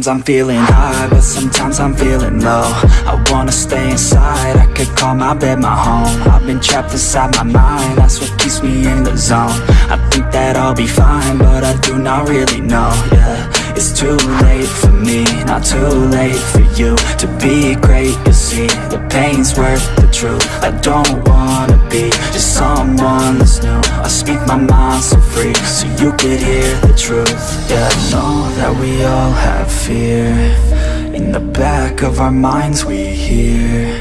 Sometimes I'm feeling high, but sometimes I'm feeling low. I wanna stay inside, I could call my bed my home. I've been trapped inside my mind, that's what keeps me in the zone. I think that I'll be fine, but I do not really know, yeah It's too late for me, not too late for you To be great, you'll see, the pain's worth the truth. I don't wanna be just someone that's new. I speak my mind so free, so you could hear the truth. Yeah, I know that we all have fear. In the back of our minds we hear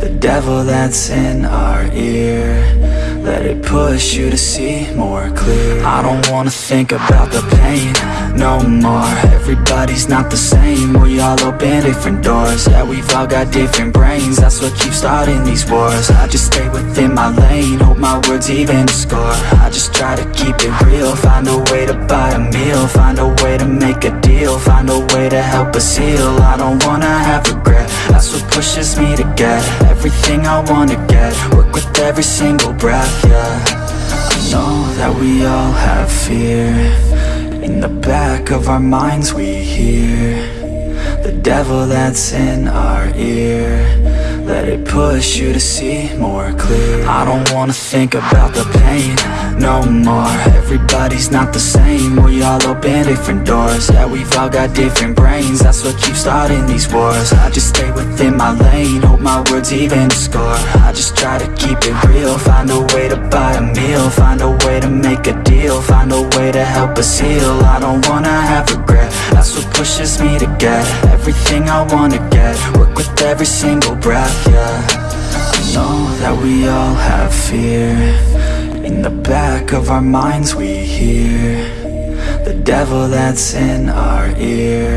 The devil that's in our ear let it push you to see more clear. I don't wanna think about the pain no more. Everybody's not the same. We all open different doors. Yeah, we've all got different brains. That's what keeps starting these wars. I just stay within my lane. Hope my words even score. I just try to keep it real. Find a way to buy a meal. Find a way to make a deal. Find a way to help us heal. I don't wanna have regret. That's what pushes me to get Everything I wanna get. Work with every single breath yeah I know that we all have fear. In the back of our minds we hear The devil that's in our ear let it push you to see more clear. I don't wanna think about the pain no more. Everybody's not the same. We all open different doors. Yeah, we've all got different brains. That's what keeps starting these wars. I just stay within my lane. Hope my words even score. I just try to keep it real. Find a way to buy a meal. Find a way to make a deal. Find a way to help us heal. I don't wanna have regret. That's what pushes me to get Everything I wanna get. Work with every single breath yeah I know that we all have fear. In the back of our minds we hear The devil that's in our ear.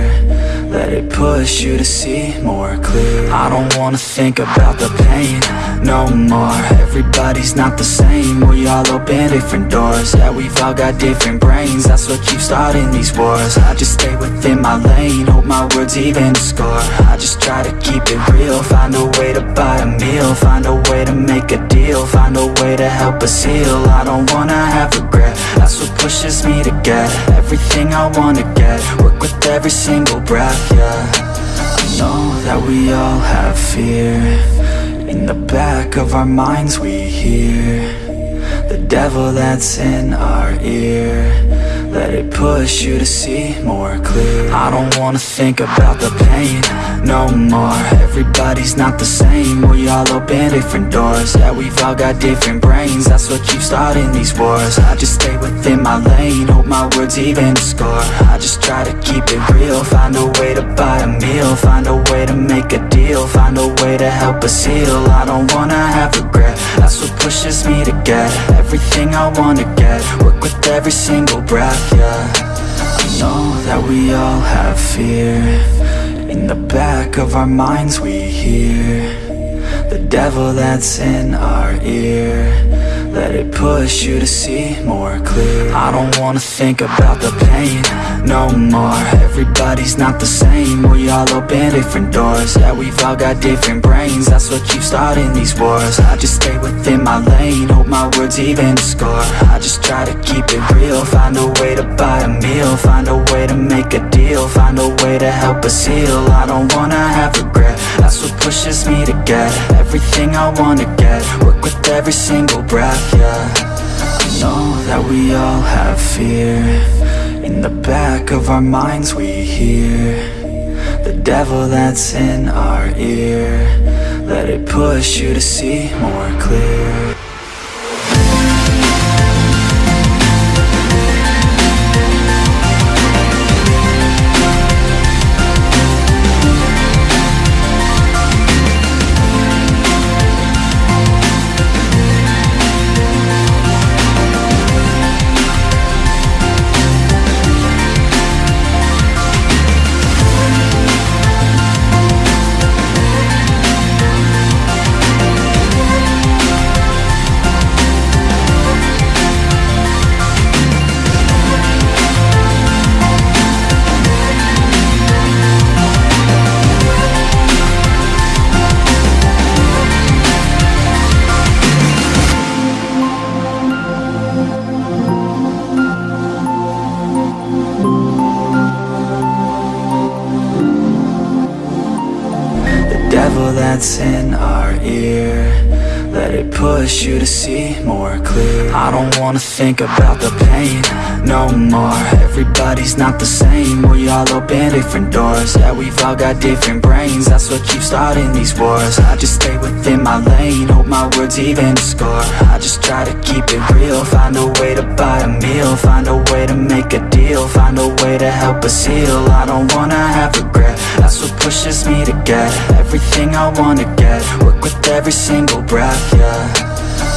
Let it push you to see more clear. I don't wanna think about the pain no more. Everybody's not the same. We all open different doors. Yeah, we've all got different brains. That's what keeps starting these wars. I just stay within my lane. Hope my words even score. I just try to keep it real. Find a way to buy a meal. Find a way to make a deal. Find a way to help us heal. I don't wanna have regret. That's what pushes me to get Everything I wanna get. Work with every single breath yeah. I know that we all have fear In the back of our minds we hear The devil that's in our ear let it push you to see more clear. I don't wanna think about the pain no more. Everybody's not the same. We all open different doors. Yeah, we've all got different brains. That's what keeps starting these wars. I just stay within my lane. Hope my words even score. I just try to keep it real. Find a way to buy a meal. Find a way to make a deal. Find a way to help us heal. I don't wanna have regret. That's what pushes me to get Everything I wanna get with every single breath yeah. I know that we all have fear. In the back of our minds we hear The devil that's in our ear let it push you to see more clear. I don't wanna think about the pain no more. Everybody's not the same. We all open different doors. Yeah, we've all got different brains. That's what keeps starting these wars. I just stay within my lane. Hope my words even score. I just try to keep it real. Find a way to buy a meal. Find a way to make a deal. Find a way to help us heal. I don't wanna have regret. That's what pushes me to get Everything I wanna get. Work with every single breath yeah. I know that we all have fear. In the back of our minds we hear The devil that's in our ear. Let it push you to see more clear that's in our ear. Let it push you to see more clear. I don't wanna think about the pain no more. Everybody's not the same. We all open different doors. Yeah, we've all got different brains. That's what keeps starting these wars. I just stay within my lane. Hope my words even score. I just try to keep it real. Find a way to buy a meal. Find a way to make a deal. Find a way to help us heal. I don't wanna have regret That's what pushes me to get Everything I wanna get. Work with every single breath yeah.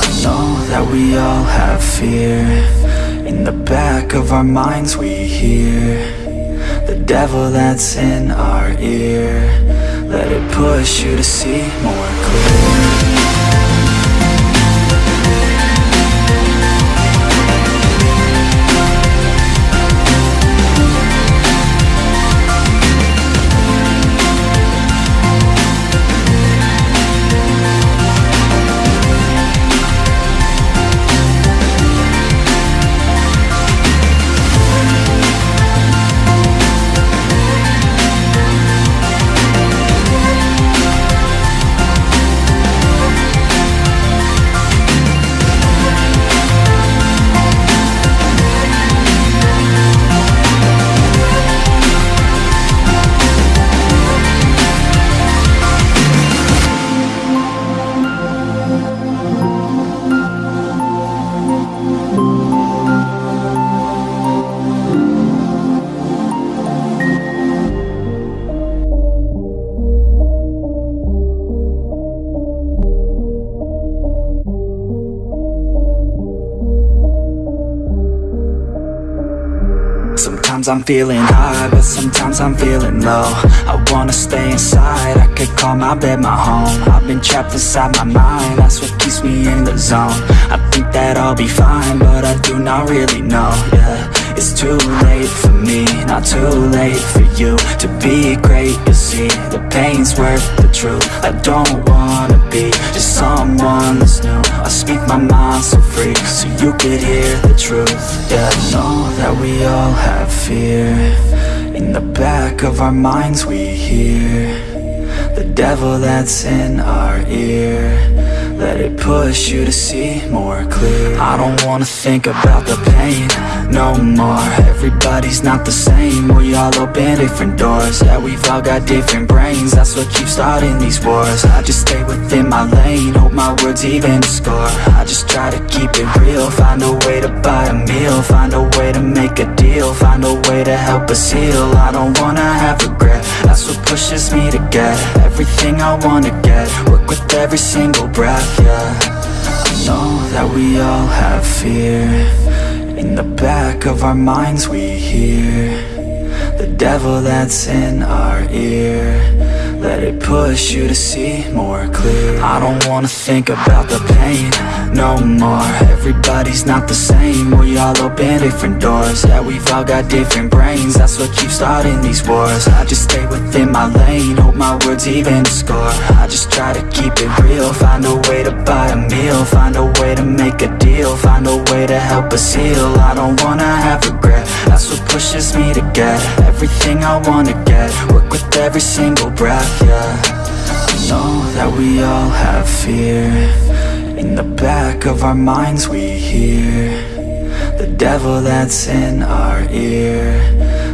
I know that we all have fear. In the back of our minds we hear The devil that's in our ear. Let it push you to see more clear I'm feeling high, but sometimes I'm feeling low. I wanna stay inside, I could call my bed my home. I've been trapped inside my mind, that's what keeps me in the zone. I think that I'll be fine, but I do not really know, yeah it's too late for me, not too late for you To be great, you see, the pain's worth the truth. I don't wanna be just someone that's new. I speak my mind so free, so you could hear the truth. Yeah, I know that we all have fear. In the back of our minds we hear The devil that's in our ear. Let it push you to see more clear. I don't wanna think about the pain no more. Everybody's not the same. We all open different doors. Yeah, we've all got different brains. That's what keeps starting these wars. I just stay within my lane. Hope my words even score. I just try to keep it real. Find a way to buy a meal. Find a way to make a deal. Find a way to help us heal. I don't wanna have regret. That's what pushes me to get Everything I wanna get. Work with every single breath yeah. I know that we all have fear In the back of our minds we hear The devil that's in our ear let it push you to see more clear. I don't wanna think about the pain no more. Everybody's not the same. We all open different doors. Yeah, we've all got different brains. That's what keeps starting these wars. I just stay within my lane. Hope my words even score. I just try to keep it real. Find a way to buy a meal. Find a way to make a deal. Find a way to help us heal. I don't wanna have regret. That's what pushes me to get Everything I wanna get. Work with every single breath yeah I know that we all have fear. In the back of our minds we hear The devil that's in our ear.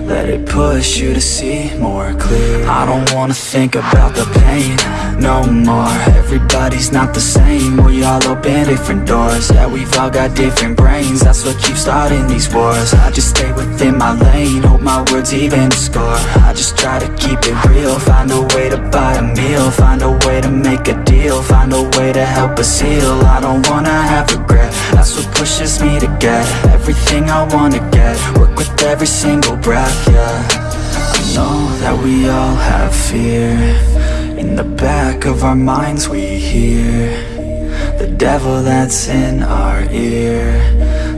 Let it push you to see more clear. I don't wanna think about the pain no more. Everybody's not the same. We all open different doors. Yeah, we've all got different brains. That's what keeps starting these wars. I just stay within my lane. Hope my words even score. I just try to keep it real. Find a way to buy a meal. Find a way to make a deal. Find a way to help us heal. I don't wanna have regret. That's what pushes me to get Everything I wanna get. Work with every single breath yeah. I know that we all have fear In the back of our minds we hear The devil that's in our ear.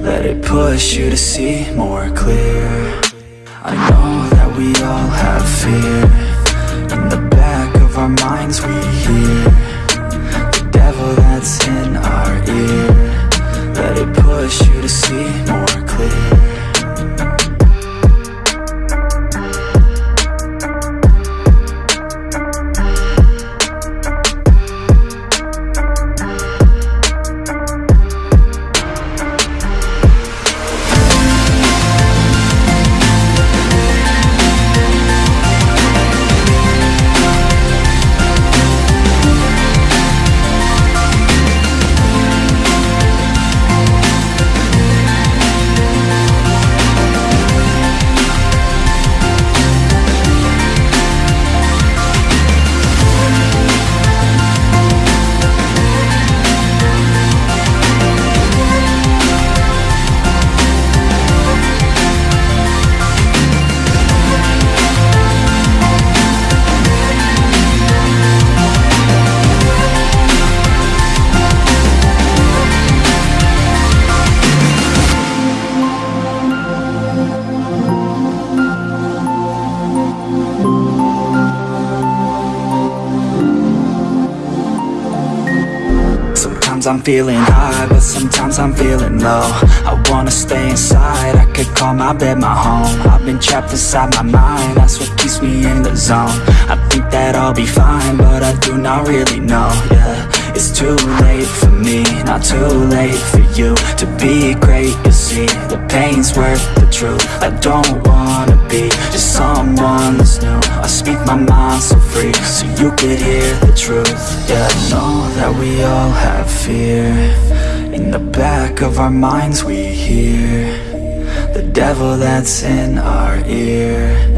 Let it push you to see more clear. I know that we all have fear. In the back of our minds we hear The devil that's in our ear. Let it push you to see more clear Feeling high, but sometimes I'm feeling low. I wanna stay inside, I could call my bed my home. I've been trapped inside my mind, that's what keeps me in the zone. I think that I'll be fine, but I do not really know, yeah It's too late for me, not too late for you To be great, you'll see, the pain's worth the truth. I don't wanna be just someone that's new. I speak my mind so free, so you could hear the truth. Yeah, I know that we all have fear. In the back of our minds we hear The devil that's in our ear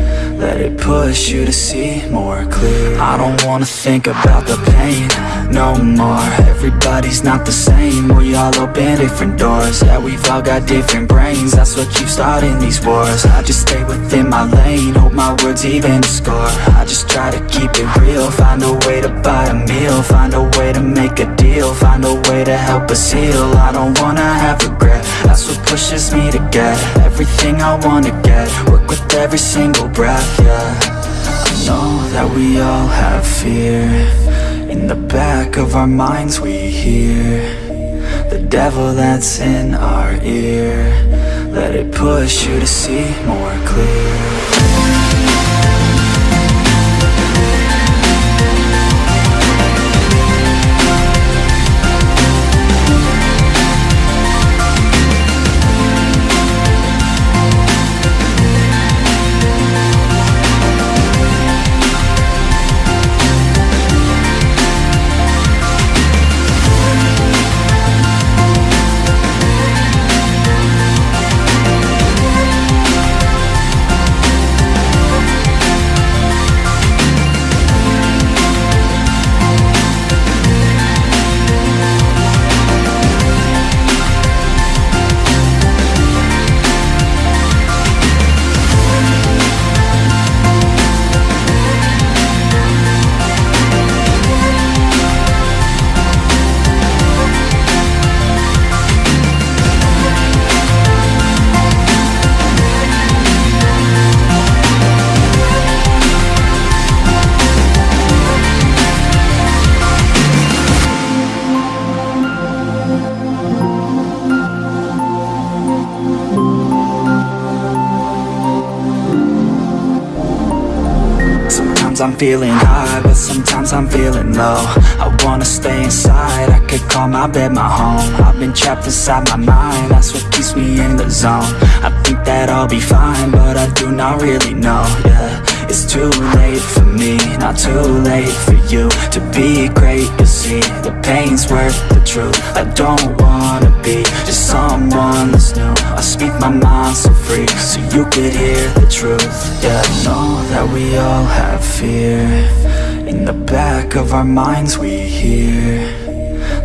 let it push you to see more clear. I don't wanna think about the pain no more. Everybody's not the same. We all open different doors. Yeah, we've all got different brains. That's what keeps starting these wars. I just stay within my lane. Hope my words even score. I just try to keep it real. Find a way to buy a meal. Find a way to make a deal. Find a way to help us heal. I don't wanna have regret. That's what pushes me to get Everything I wanna get. Work with every single breath yeah I know that we all have fear. In the back of our minds we hear The devil that's in our ear. Let it push you to see more clear feeling high, but sometimes I'm feeling low. I wanna stay inside, I could call my bed my home. I've been trapped inside my mind, that's what keeps me in the zone. I think that I'll be fine, but I do not really know, yeah. It's too late for me, not too late for you To be great, you'll see, the pain's worth the truth I don't wanna be just someone that's new. I speak my mind so free, so you could hear the truth Yeah, know that we all have fear. In the back of our minds we hear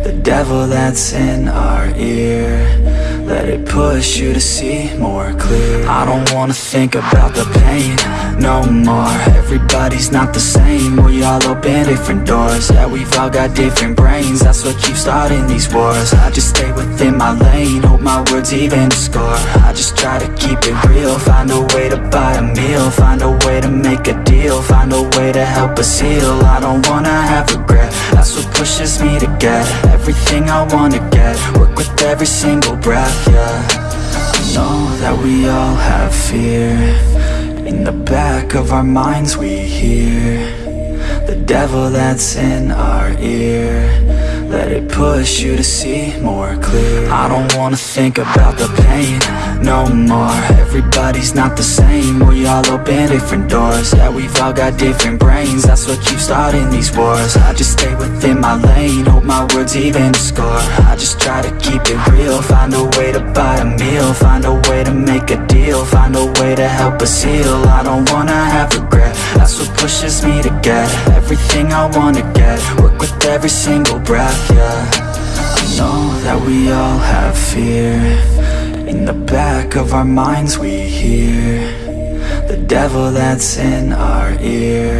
The devil that's in our ear let it push you to see more clear. I don't wanna think about the pain no more. Everybody's not the same. We all open different doors. Yeah, we've all got different brains. That's what keeps starting these wars. I just stay within my lane. Hope my words even score. I just try to keep it real. Find a way to buy a meal. Find a way to make a deal. Find a way to help us heal. I don't wanna have regret. That's what pushes me to get Everything I wanna get. Work with every single breath yeah I know that we all have fear. In the back of our minds we hear The devil that's in our ear. Let it push you to see more clear. I don't wanna think about the pain no more. Everybody's not the same. We all open different doors. Yeah, we've all got different brains. That's what keeps starting these wars. I just stay within my lane. Hope my words even score. I just try to keep it real. Find a way to buy a meal. Find a way to make a deal. Find a way to help us heal. I don't wanna have regret. That's what pushes me to get Everything I wanna get. Work with every single breath yeah. I know that we all have fear In the back of our minds we hear The devil that's in our ear.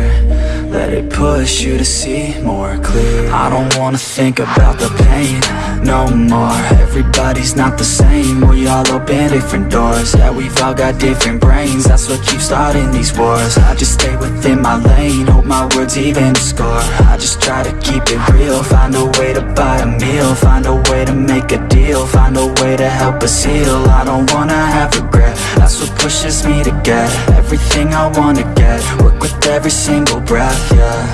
Let it push you to see more clear. I don't wanna think about the pain no more. Everybody's not the same, we all open different doors. Yeah, we've all got different brains, that's what keeps starting these wars. I just stay within my lane, hope my words even score. I just try to keep it real, find a way to buy a meal. Find a way to make a deal, find a way to help us heal. I don't wanna have regret, that's what pushes me to get Everything I wanna get, work with every single breath, yeah.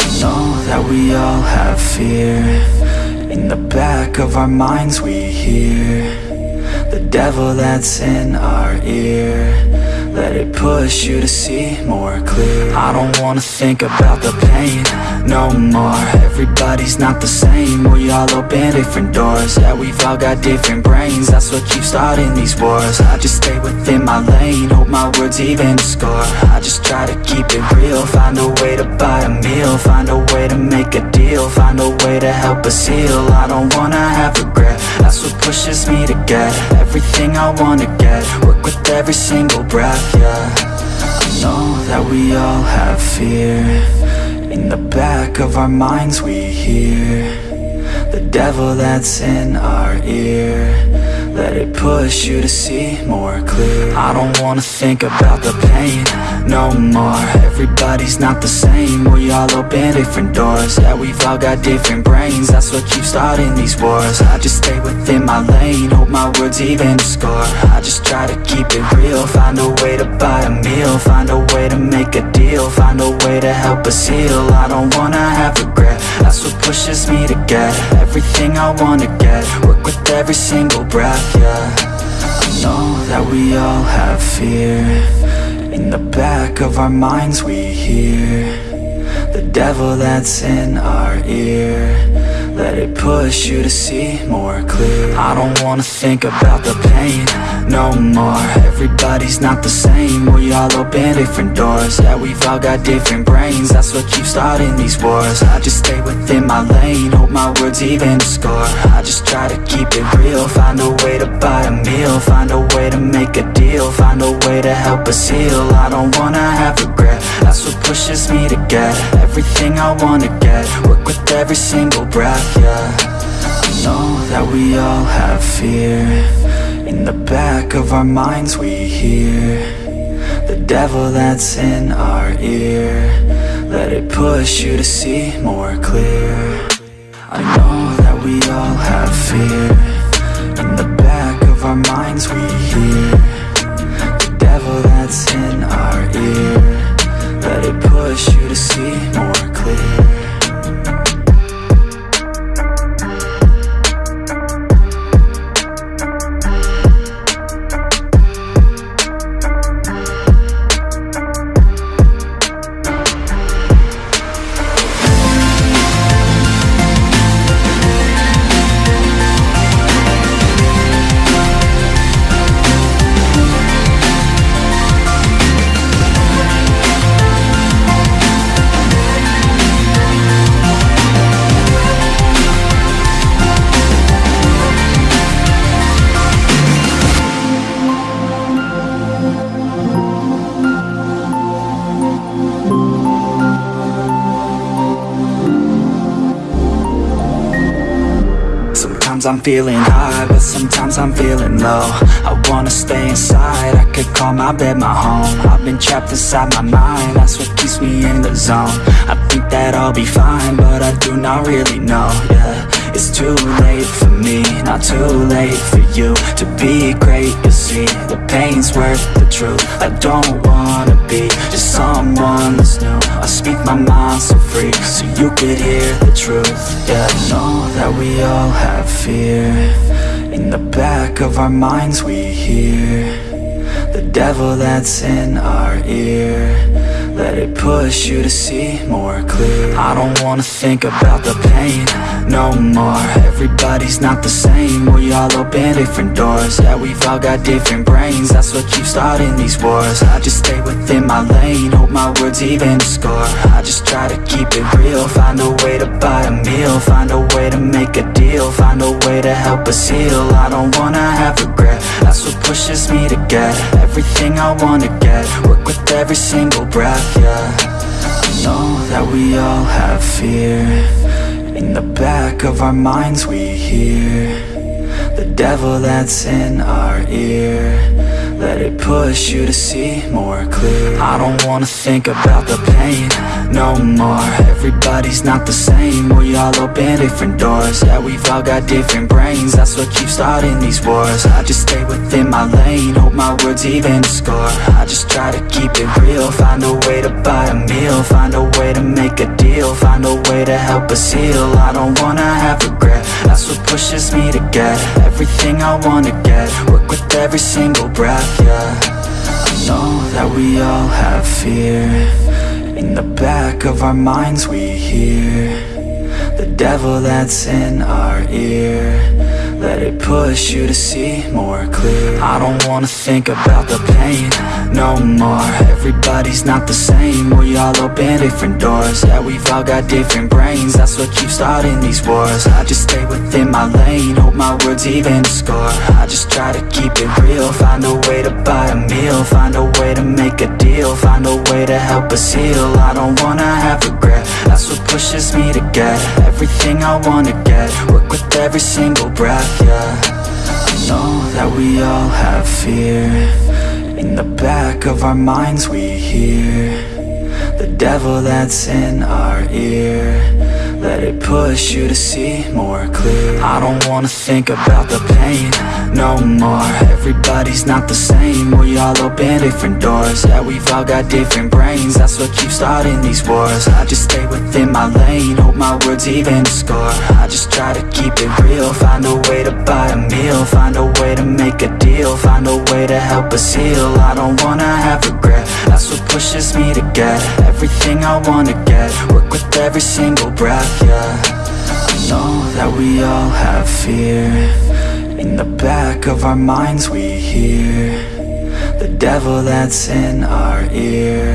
I know that we all have fear In the back of our minds we hear The devil that's in our ear let it push you to see more clear. I don't wanna think about the pain no more. Everybody's not the same, we all open different doors. Yeah, we've all got different brains, that's what keeps starting these wars. I just stay within my lane, hope my words even score. I just try to keep it real, find a way to buy a meal. Find a way to make a deal, find a way to help us heal. I don't wanna have regret, that's what pushes me to get Everything I wanna get, with every single breath yeah. I know that we all have fear. In the back of our minds we hear The devil that's in our ear let it push you to see more clear. I don't wanna think about the pain no more. Everybody's not the same, we all open different doors. Yeah, we've all got different brains, that's what keeps starting these wars. I just stay within my lane, hope my words even score. I just try to keep it real, find a way to buy a meal. Find a way to make a deal, find a way to help us heal. I don't wanna have regret, that's what pushes me to get Everything I wanna get, work with every single breath yeah I know that we all have fear. In the back of our minds we hear The devil that's in our ear let it push you to see more clear. I don't wanna think about the pain no more. Everybody's not the same, we all open different doors. Yeah, we've all got different brains, that's what keeps starting these wars. I just stay within my lane, hope my words even score. I just try to keep it real, find a way to buy a meal. Find a way to make a deal, find a way to help us heal. I don't wanna have regret, that's what pushes me to get Everything I wanna get, work with every single breath yeah I know that we all have fear. In the back of our minds we hear The devil that's in our ear. Let it push you to see more clear. I know that we all have fear. In the back of our minds we hear The devil that's in our ear. Let it push you to see more clear Sometimes I'm feeling high, but sometimes I'm feeling low. I wanna stay inside, I could call my bed my home. I've been trapped inside my mind, that's what keeps me in the zone. I think that I'll be fine, but I do not really know, yeah It's too late for me, not too late for you To be great, you'll see, the pain's worth the truth. I don't wanna be just someone that's new. I speak my mind so free, so you could hear the truth. Yeah, I know that we all have fear fear. In the back of our minds we hear The devil that's in our ear. Let it push you to see more clear. I don't wanna think about the pain no more. Everybody's not the same, we all open different doors. Yeah, we've all got different brains, that's what keeps starting these wars. I just stay within my lane, hope my words even score. I just try to keep it real, find a way to buy a meal. Find a way to make a deal, find a way to help us heal. I don't wanna have regret, that's what pushes me to get Everything I wanna get, work with every single breath yeah. I know that we all have fear In the back of our minds we hear The devil that's in our ear Let it push you to see more clear. I don't wanna think about the pain no more. Everybody's not the same. We all open different doors. Yeah, we've all got different brains. That's what keeps starting these wars. I just stay within my lane. Hope my words even score. I just try to keep it real. Find a way to buy a meal. Find a way to make a deal. Find a way to help us heal. I don't wanna have regret. That's what pushes me to get Everything I wanna get. Work with every single breath, yeah I know that we all have fear. In the back of our minds we hear The devil that's in our ear Let it push you to see more clear. I don't wanna think about the pain no more. Everybody's not the same. We all open different doors. Yeah, we've all got different brains. That's what keeps starting these wars. I just stay within my lane. Hope my words even score. I just try to keep it real. Find a way to buy a meal. Find a way to make a Find a way to help us heal. I don't wanna have regret. That's what pushes me to get Everything I wanna get. Work with every single breath, yeah. I know that we all have fear. In the back of our minds we hear The devil that's in our ear Let it push you to see more clear. I don't wanna think about the pain no more. Everybody's not the same. We all open different doors. Yeah, we've all got different brains. That's what keeps starting these wars. I just stay within my lane. Hope my words even score. I just try to keep it real. Find a way to buy a meal. Find a way to make a deal. Find a way to help us heal. I don't wanna have regret That's what pushes me to get Everything I wanna get. Work with every single breath, yeah. I know that we all have fear. In the back of our minds we hear The devil that's in our ear.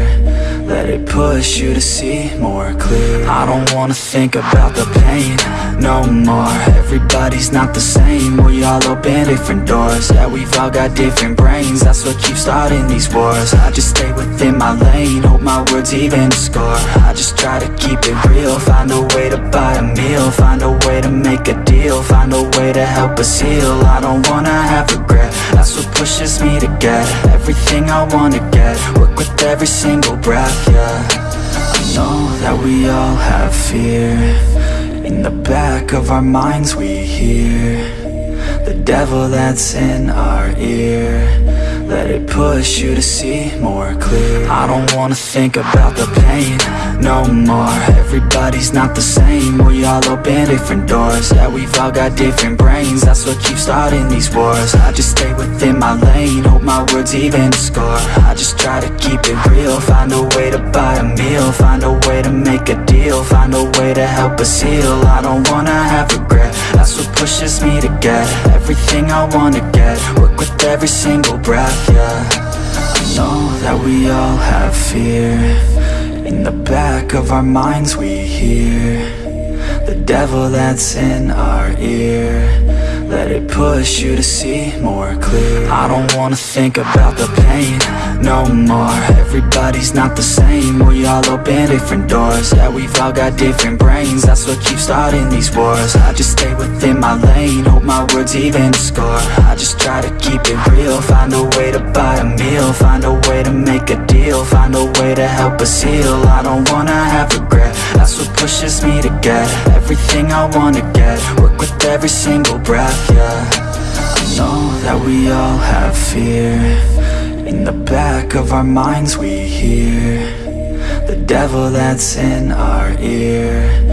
Let it push you to see more clear. I don't wanna think about the pain no more. Everybody's not the same. We all open different doors. Yeah, we've all got different brains. That's what keeps starting these wars. I just stay within my lane. Hope my words even score. I just try to keep it real. Find a way to buy a meal. Find a way to make a deal. Find a way to help us heal. I don't wanna have regret. That's what pushes me to get Everything I wanna get. Work with every single breath, yeah. I know that we all have fear In the back of our minds we hear The devil that's in our ear Let it push you to see more clear. I don't wanna think about the pain no more. Everybody's not the same. We all open different doors. Yeah, we've all got different brains. That's what keeps starting these wars. I just stay within my lane. Hope my words even score. I just try to keep it real. Find a way to buy a meal. Find a way to make a deal. Find a way to help us heal. I don't wanna have regret. That's what pushes me to get Everything I wanna get. Work with every single breath, yeah. I know that we all have fear. In the back of our minds we hear The devil that's in our ear Let it push you to see more clear. I don't wanna think about the pain no more. Everybody's not the same. We all open different doors. Yeah, we've all got different brains. That's what keeps starting these wars. I just stay within my lane. Hope my words even score. I just try to keep it real. Find a way to buy a meal. Find a way to make a deal. Find a way to help us heal. I don't wanna have regret. That's what pushes me to get Everything I wanna get with every single breath, yeah. I know that we all have fear. In the back of our minds we hear The devil that's in our ear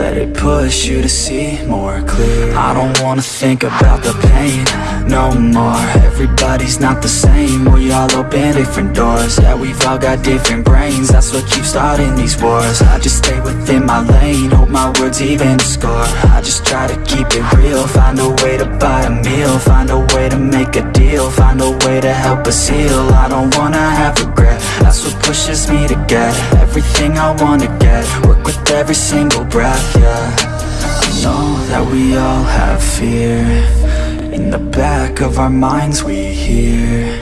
Let it push you to see more clear. I don't wanna think about the pain no more. Everybody's not the same. We all open different doors. Yeah, we've all got different brains. That's what keeps starting these wars. I just stay within my lane. Hope my words even score. I just try to keep it real. Find a way to buy a meal. Find a way to make a deal Find a way to help us heal. I don't wanna have regret That's what pushes me to get Everything I wanna get. Work with every single breath, yeah. I know that we all have fear. In the back of our minds we hear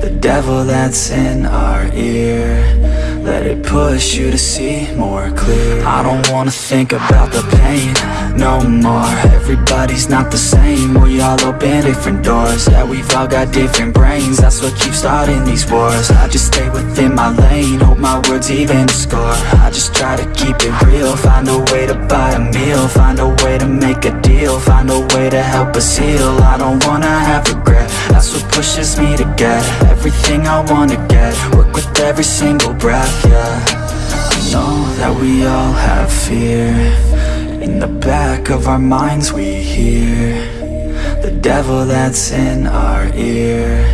The devil that's in our ear Let it push you to see more clear. I don't wanna think about the pain no more. Everybody's not the same. We all open different doors. Yeah, we've all got different brains. That's what keeps starting these wars. I just stay within my lane. Hope my words even score. I just try to keep it real. Find a way to buy a meal. Find a way to make a deal. Find a way to help us heal. I don't wanna have regret. That's what pushes me to get Everything I wanna get. Work with every single breath, yeah I know that we all have fear. In the back of our minds we hear The devil that's in our ear.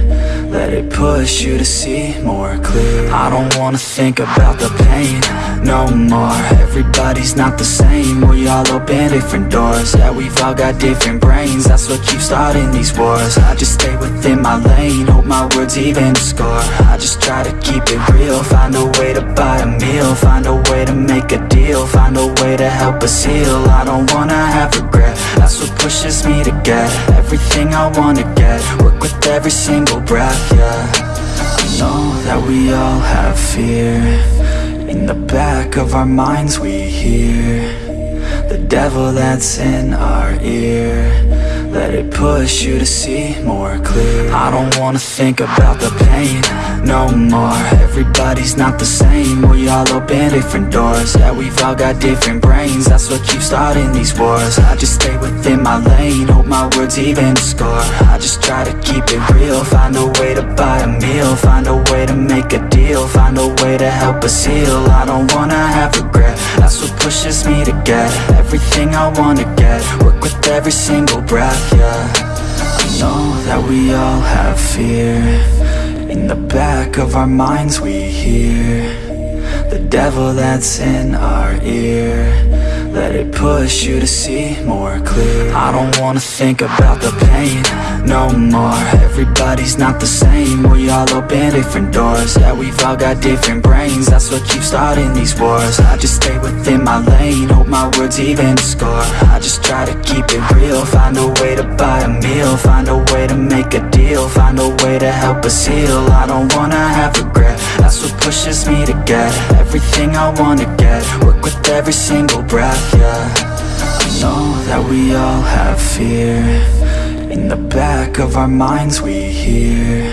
Let it push you to see more clear. I don't wanna think about the pain no more. Everybody's not the same. We all open different doors. Yeah, we've all got different brains. That's what keeps starting these wars. I just stay within my lane. Hope my words even score. I just try to keep it real. Find a way to buy a meal. Find a way to make a deal. Find a way to help us heal. I don't wanna have regret That's what pushes me to get Everything I wanna get. Work with every single breath yeah. I know that we all have fear. In the back of our minds we hear The devil that's in our ear. Let it push you to see more clear. I don't wanna think about the pain no more. Everybody's not the same. We all open different doors. Yeah, we've all got different brains. That's what keeps starting these wars. I just stay within my lane. Hope my words even score. I just try to keep it real. Find a way to buy a meal. Find a way to make a deal. Find a way to help us heal. I don't wanna have regret. That's what pushes me to get Everything I wanna get. Work with every single breath yeah. I know that we all have fear. In the back of our minds we hear The devil that's in our ear let it push you to see more clear. I don't wanna think about the pain no more. Everybody's not the same. We all open different doors. Yeah, we've all got different brains. That's what keeps starting these wars. I just stay within my lane. Hope my words even score. I just try to keep it real. Find a way to buy a meal. Find a way to make a deal. Find a way to help us heal. I don't wanna have regret. That's what pushes me to get Everything I wanna get. Work with every single breath yeah. I know that we all have fear. In the back of our minds we hear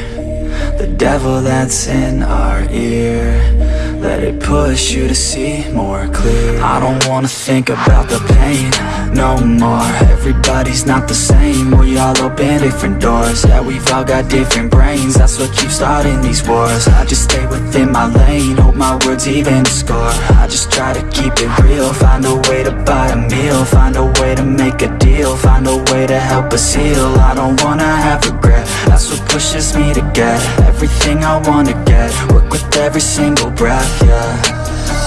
The devil that's in our ear let it push you to see more clear. I don't wanna think about the pain no more. Everybody's not the same. We all open different doors. Yeah, we've all got different brains. That's what keeps starting these wars. I just stay within my lane. Hope my words even score. I just try to keep it real. Find a way to buy a meal. Find a way to make a deal. Find a way to help us heal. I don't wanna have regret. That's what pushes me to get Everything I wanna get. Work with every single breath yeah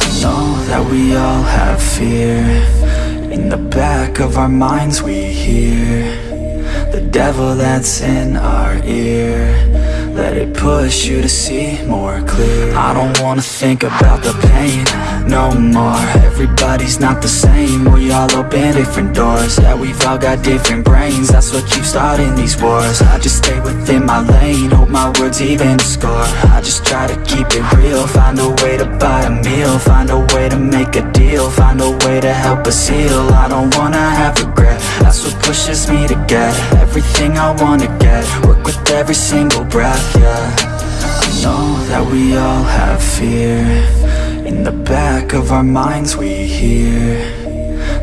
I know that we all have fear. In the back of our minds we hear The devil that's in our ear let it push you to see more clear. I don't wanna think about the pain no more. Everybody's not the same. We all open different doors. Yeah, we've all got different brains. That's what keeps starting these wars. I just stay within my lane. Hope my words even score. I just try to keep it real. Find a way to buy a meal. Find a way to make a deal. Find a way to help us heal. I don't wanna have regret. That's what pushes me to get Everything I wanna get. Work with every single breath yeah I know that we all have fear. In the back of our minds we hear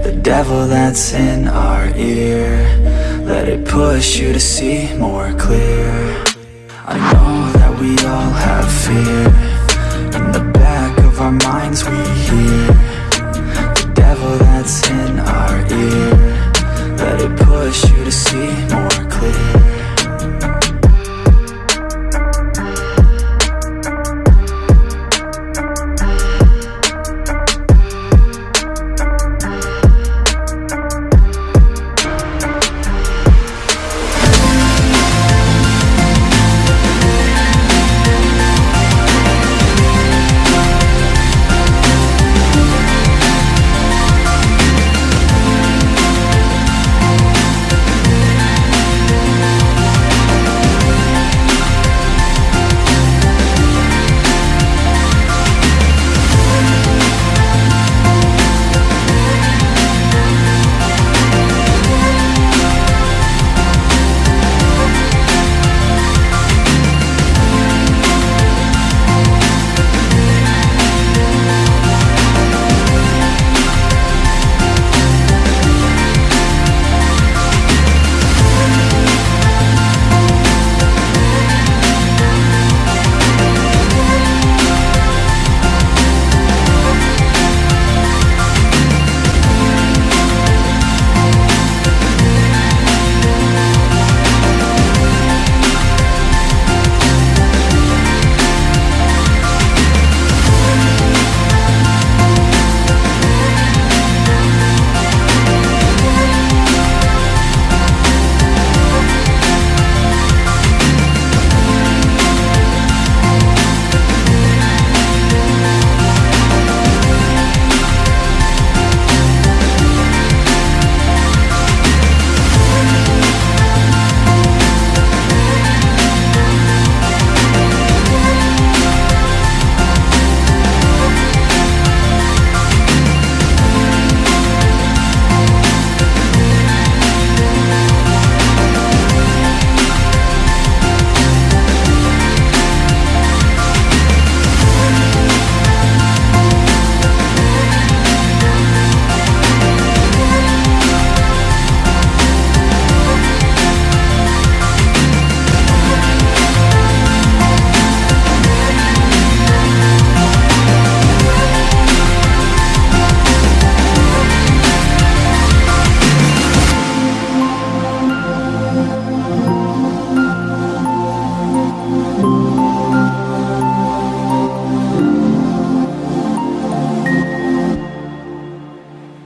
The devil that's in our ear. Let it push you to see more clear. I know that we all have fear. In the back of our minds we hear The devil that's in our ear. Let it push you to see more clear.